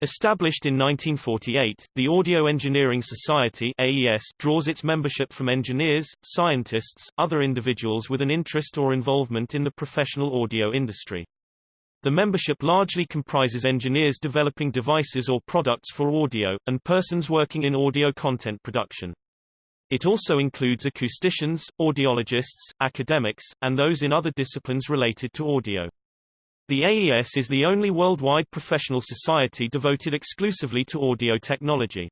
Established in 1948, the Audio Engineering Society AES draws its membership from engineers, scientists, other individuals with an interest or involvement in the professional audio industry. The membership largely comprises engineers developing devices or products for audio, and persons working in audio content production. It also includes acousticians, audiologists, academics, and those in other disciplines related to audio. The AES is the only worldwide professional society devoted exclusively to audio technology.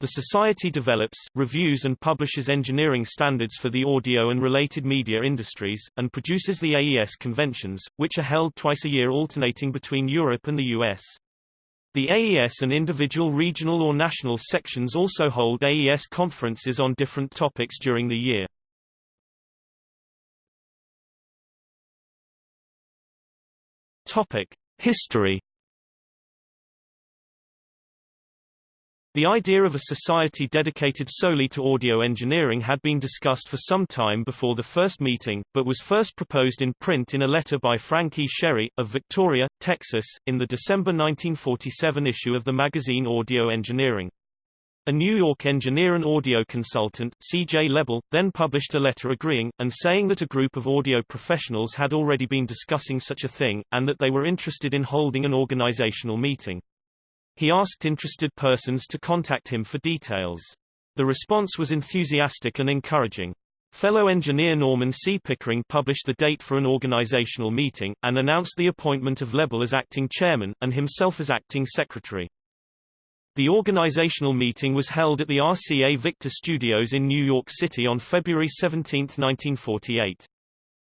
The society develops, reviews and publishes engineering standards for the audio and related media industries, and produces the AES conventions, which are held twice a year alternating between Europe and the US. The AES and individual regional or national sections also hold AES conferences on different topics during the year. History. The idea of a society dedicated solely to audio engineering had been discussed for some time before the first meeting, but was first proposed in print in a letter by Frank E. Sherry, of Victoria, Texas, in the December 1947 issue of the magazine Audio Engineering. A New York engineer and audio consultant, C.J. Lebel, then published a letter agreeing, and saying that a group of audio professionals had already been discussing such a thing, and that they were interested in holding an organizational meeting. He asked interested persons to contact him for details. The response was enthusiastic and encouraging. Fellow engineer Norman C. Pickering published the date for an organizational meeting, and announced the appointment of Lebel as acting chairman, and himself as acting secretary. The organizational meeting was held at the RCA Victor Studios in New York City on February 17, 1948.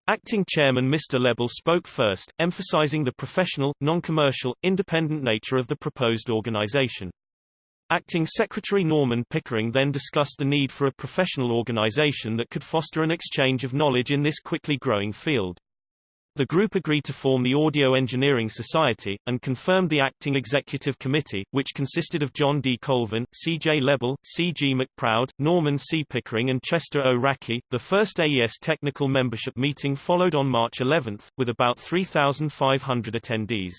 Acting chairman Mr. Lebel spoke first, emphasizing the professional, non-commercial, independent nature of the proposed organization. Acting Secretary Norman Pickering then discussed the need for a professional organization that could foster an exchange of knowledge in this quickly growing field. The group agreed to form the Audio Engineering Society, and confirmed the acting executive committee, which consisted of John D. Colvin, C. J. Lebel, C. G. McProud, Norman C. Pickering and Chester O. Rackey. The first AES technical membership meeting followed on March 11, with about 3,500 attendees.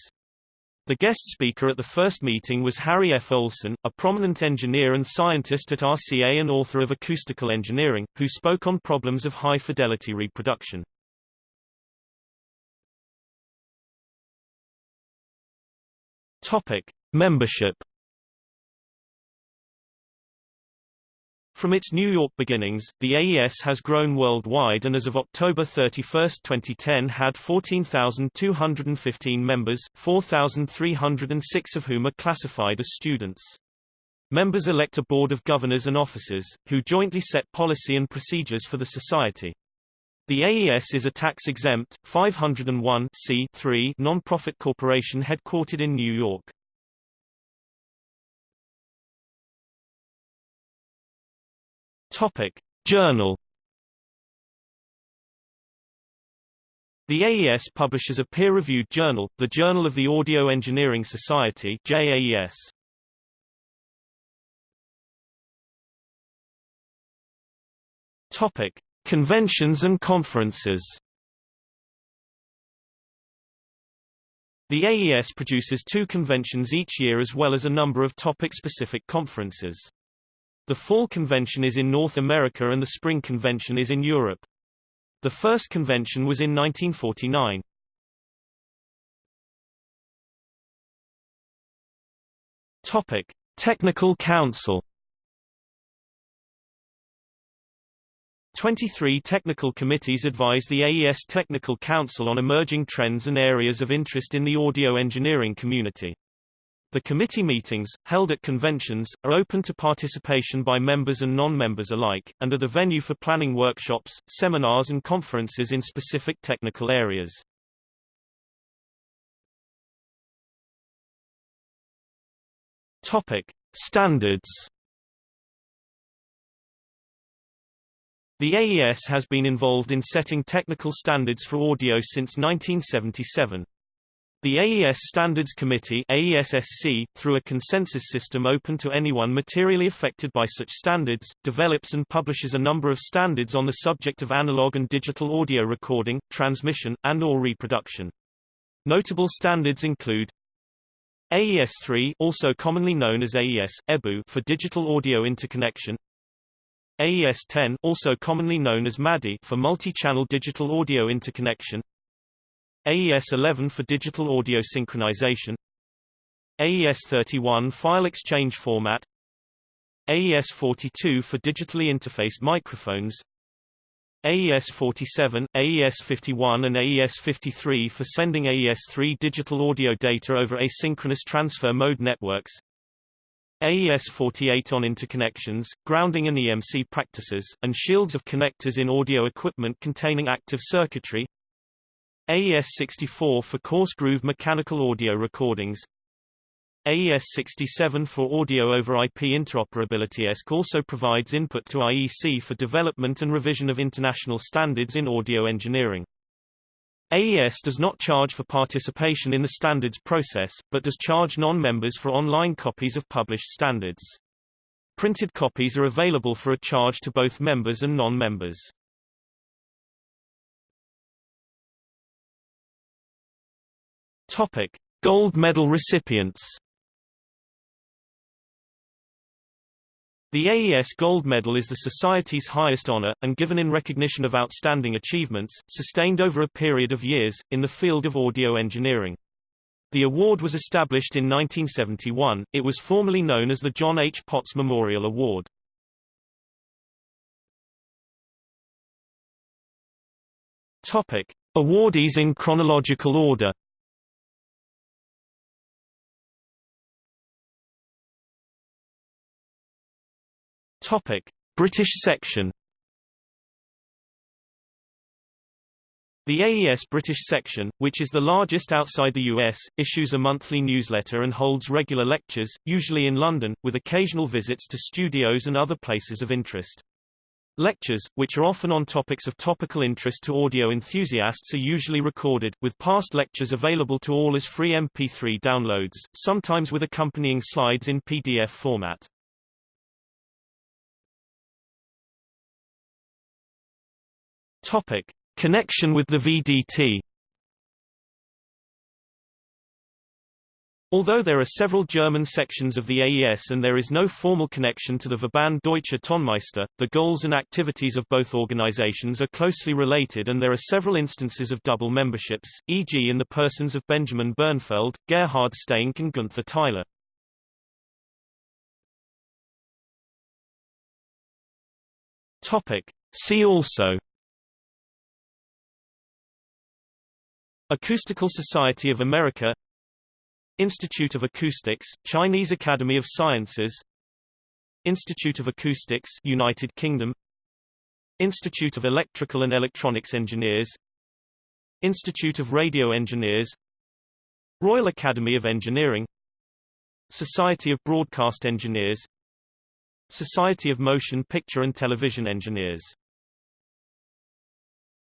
The guest speaker at the first meeting was Harry F. Olson, a prominent engineer and scientist at RCA and author of Acoustical Engineering, who spoke on problems of high-fidelity reproduction. Topic: Membership. From its New York beginnings, the AES has grown worldwide and as of October 31, 2010 had 14,215 members, 4,306 of whom are classified as students. Members elect a board of governors and officers, who jointly set policy and procedures for the society. The AES is a tax-exempt, 501 non-profit corporation headquartered in New York. Topic: Journal. The AES publishes a peer-reviewed journal, the Journal of the Audio Engineering Society (JAES). Topic: Conventions and conferences The AES produces two conventions each year as well as a number of topic-specific conferences. The Fall Convention is in North America and the Spring Convention is in Europe. The first convention was in 1949. Topic: Technical Council 23 technical committees advise the AES Technical Council on emerging trends and areas of interest in the audio engineering community. The committee meetings, held at conventions, are open to participation by members and non-members alike, and are the venue for planning workshops, seminars and conferences in specific technical areas. Topic. Standards The AES has been involved in setting technical standards for audio since 1977. The AES Standards Committee AESSC, through a consensus system open to anyone materially affected by such standards, develops and publishes a number of standards on the subject of analog and digital audio recording, transmission, and or reproduction. Notable standards include AES-3 also commonly known as AES, EBU for digital audio interconnection AES-10 also commonly known as MADI for multi-channel digital audio interconnection. AES-11 for digital audio synchronization. AES-31 file exchange format. AES-42 for digitally interfaced microphones. AES-47, AES-51 and AES-53 for sending AES-3 digital audio data over asynchronous transfer mode networks AES-48 on interconnections, grounding and EMC practices, and shields of connectors in audio equipment containing active circuitry AES-64 for coarse groove mechanical audio recordings AES-67 for audio over IP interoperability ESC also provides input to IEC for development and revision of international standards in audio engineering. AES does not charge for participation in the standards process, but does charge non-members for online copies of published standards. Printed copies are available for a charge to both members and non-members. Topic: Gold medal recipients. The AES Gold Medal is the Society's highest honor, and given in recognition of outstanding achievements, sustained over a period of years, in the field of audio engineering. The award was established in 1971, it was formerly known as the John H. Potts Memorial Award. Topic. Awardees in chronological order Topic: British section. The AES British section, which is the largest outside the US, issues a monthly newsletter and holds regular lectures, usually in London, with occasional visits to studios and other places of interest. Lectures, which are often on topics of topical interest to audio enthusiasts are usually recorded, with past lectures available to all as free MP3 downloads, sometimes with accompanying slides in PDF format. Topic: Connection with the VDT. Although there are several German sections of the AES and there is no formal connection to the Verband Deutscher Tonmeister, the goals and activities of both organizations are closely related and there are several instances of double memberships, e.g. in the persons of Benjamin Bernfeld, Gerhard Steinke and Gunther Theile. Topic. See also Acoustical Society of America Institute of Acoustics, Chinese Academy of Sciences Institute of Acoustics United Kingdom Institute of Electrical and Electronics Engineers Institute of Radio Engineers Royal Academy of Engineering Society of Broadcast Engineers Society of Motion Picture and Television Engineers